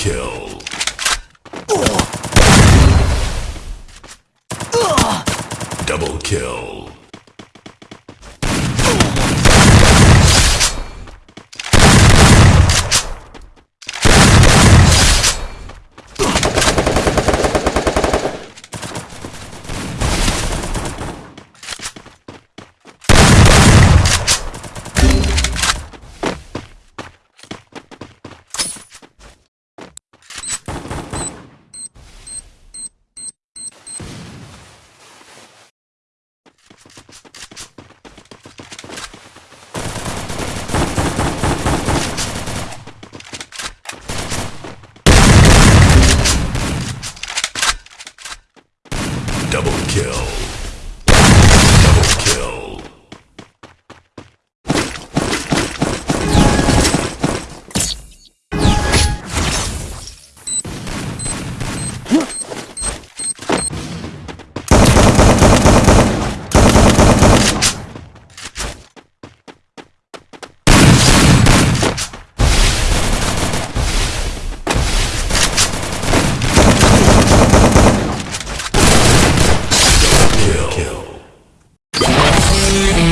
kill. Double kill. Kill. Yeah.